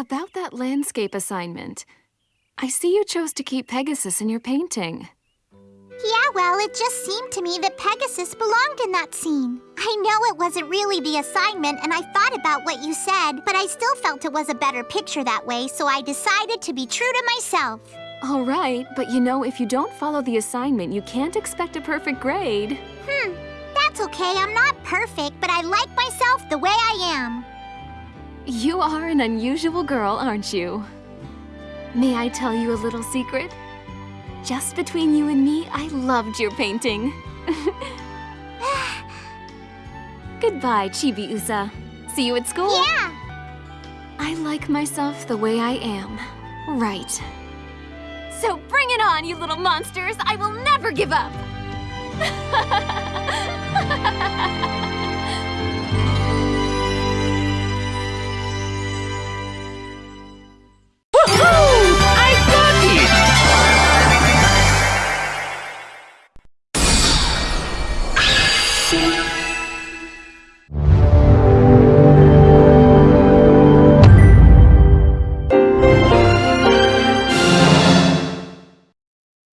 About that landscape assignment. I see you chose to keep Pegasus in your painting. Yeah, well, it just seemed to me that Pegasus belonged in that scene. I know it wasn't really the assignment, and I thought about what you said, but I still felt it was a better picture that way, so I decided to be true to myself. All right, but you know, if you don't follow the assignment, you can't expect a perfect grade. Hmm, that's okay. I'm not perfect, but I like myself the way I am. You are an unusual girl, aren't you? May I tell you a little secret? Just between you and me, I loved your painting. Goodbye, Chibi-usa. See you at school. Yeah! I like myself the way I am. Right. So bring it on, you little monsters! I will never give up! see.